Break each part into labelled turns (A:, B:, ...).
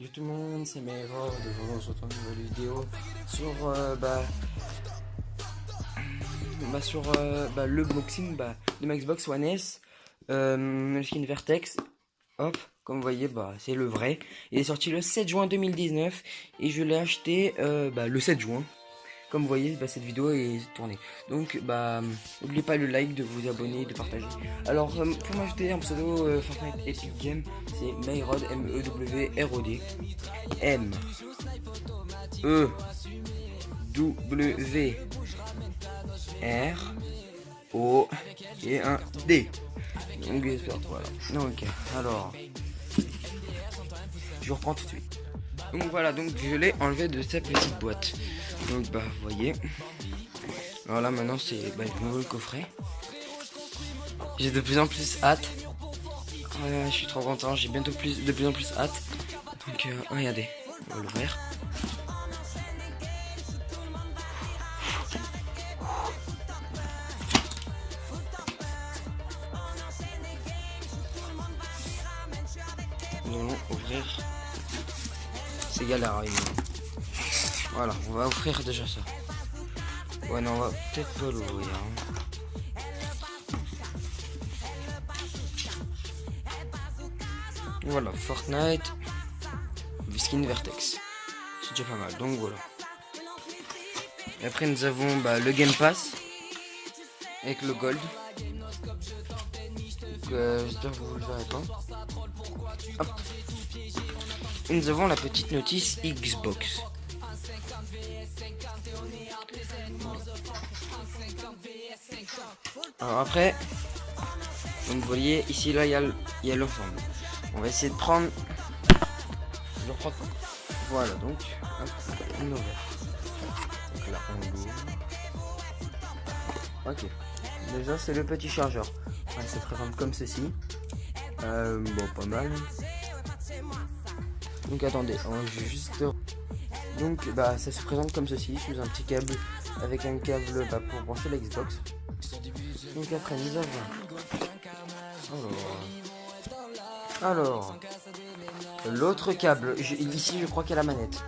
A: Salut tout le monde, c'est Mero, de se retrouve une nouvelle vidéo sur euh, bah, bah sur euh, bah, le boxing bah, de ma Xbox One S, euh, skin Vertex, hop, comme vous voyez bah c'est le vrai, il est sorti le 7 juin 2019 et je l'ai acheté bah, le 7 juin, comme vous voyez, bah, cette vidéo est tournée. Donc, bah, n'oubliez pas le like, de vous abonner, de partager. Alors, euh, pour m'ajouter un pseudo euh, Fortnite Epic Game, c'est Mayrod, M-E-W-R-O-D. M. E. W. R. O. Et un D. Donc, j'espère, voilà. Donc, alors. Je reprends tout de suite. Donc voilà, donc je l'ai enlevé de cette petite boîte. Donc bah vous voyez. Alors là maintenant c'est bah, le nouveau coffret. J'ai de plus en plus hâte. je suis trop content, j'ai bientôt plus de plus en plus hâte. Donc euh, regardez, on va l'ouvrir. Nous ouvrir. C'est galère, voilà, on va offrir déjà ça. Ouais, non, on va peut-être pas l'ouvrir. Hein. Voilà, Fortnite, skin Vertex. C'est déjà pas mal, donc voilà. Et après, nous avons bah, le Game Pass avec le Gold. Euh, j'espère que vous le verrez pas. Et nous avons la petite notice Xbox. Alors après, comme vous voyez, ici là, il y a, il l'ensemble. On va essayer de prendre... Je reprends... Voilà, donc, on ouvre. Donc là, on ouvre. Ok. Déjà, c'est le petit chargeur. Ça se présente comme ceci. Euh, bon, pas mal. Donc attendez, on va juste... Donc bah ça se présente comme ceci, sous un petit câble avec un câble bah, pour brancher la Xbox. Donc après nous avons... Alors... L'autre câble, ici je crois qu'il y a la manette.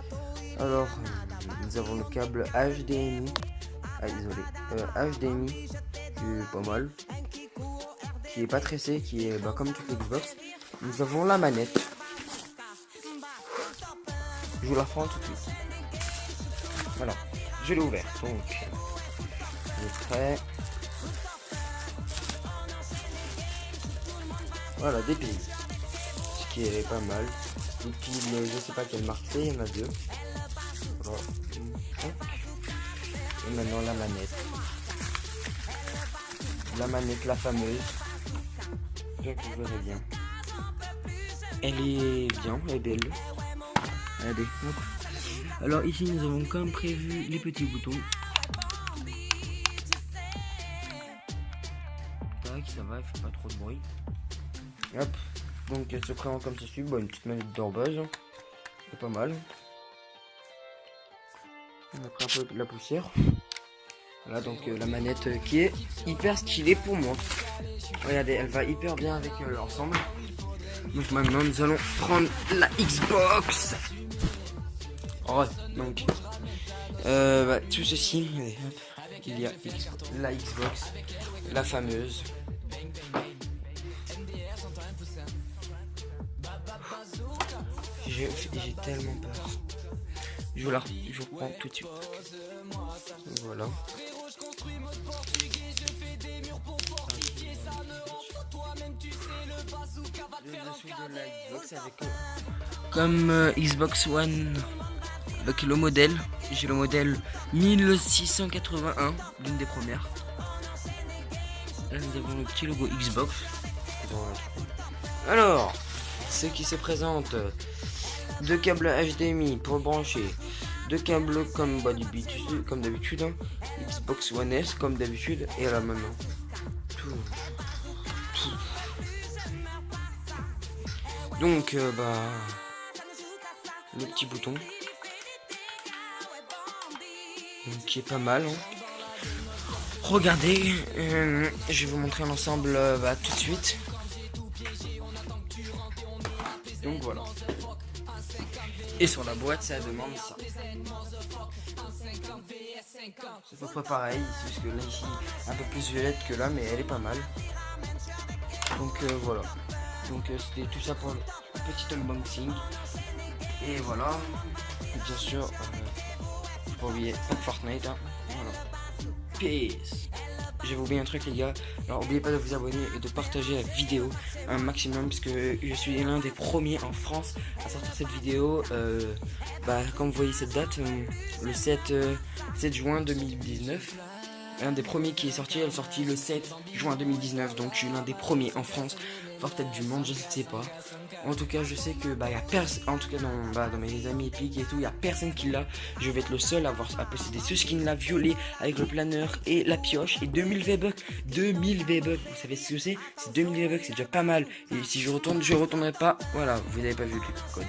A: Alors, nous avons le câble HDMI. Ah désolé. HDMI, qui pas mal. Qui est pas tressé, qui est bah, comme toute Xbox. Nous avons la manette. Je vous la prends tout de suite. Voilà, je l'ai ouvert. Donc, je prêt. Voilà, des piles. Ce qui est pas mal. Des piles, je sais pas quelle marque c'est, il y en a deux. Et maintenant la manette. La manette, la fameuse. Je que vous verrez bien. Elle est bien, elle est belle. Regardez. Alors ici nous avons comme prévu les petits boutons. Tac, ça va, il fait pas trop de bruit. Hop. Donc elle se présente comme ceci. Bon, une petite manette d'orbage. C'est pas mal. On a pris un peu de la poussière. Voilà donc euh, la manette euh, qui est hyper stylée pour moi. Regardez, elle va hyper bien avec euh, l'ensemble. Donc maintenant nous allons prendre la Xbox. Oh, donc, bah, tout ceci, il y a la Xbox, la fameuse. J'ai tellement peur. Je vous la je reprends tout de suite. Voilà. Comme euh, Xbox One avec le modèle. J'ai le modèle 1681, l'une des premières. Là nous avons le petit logo Xbox. Alors, ce qui se présente, deux câbles HDMI pour brancher, deux câbles comme bah, comme d'habitude, hein. Xbox One S comme d'habitude, et là maintenant. Donc, euh, bah, le petit bouton qui est pas mal. Hein. Regardez, euh, je vais vous montrer l'ensemble euh, bah, tout de suite. Donc voilà. Et sur la boîte, ça demande ça. C'est près pareil, juste que là ici, un peu plus violette que là, mais elle est pas mal. Donc euh, voilà. Donc euh, c'était tout ça pour le petit unboxing. Et voilà. bien sûr, euh, pas oublier Fortnite. Hein. Voilà. Peace. J'ai oublié un truc les gars. Alors n'oubliez pas de vous abonner et de partager la vidéo un maximum parce que je suis l'un des premiers en France à sortir cette vidéo. Euh, bah, comme vous voyez cette date, euh, le 7, 7 euh, juin 2019 un des premiers qui est sorti, elle est sortie le 7 juin 2019, donc je suis l'un des premiers en France, voire peut-être du monde, je ne sais pas. En tout cas, je sais que bah y a personne, en tout cas dans, bah, mes amis épiques et tout, il y a personne qui l'a. Je vais être le seul à avoir à posséder ce skin là violet avec le planeur et la pioche et 2000 V-Bucks. 2000 V-Bucks, vous savez ce que c'est? C'est 2000 V-Bucks, c'est déjà pas mal. Et si je retourne, je retournerai pas. Voilà, vous n'avez pas vu le code.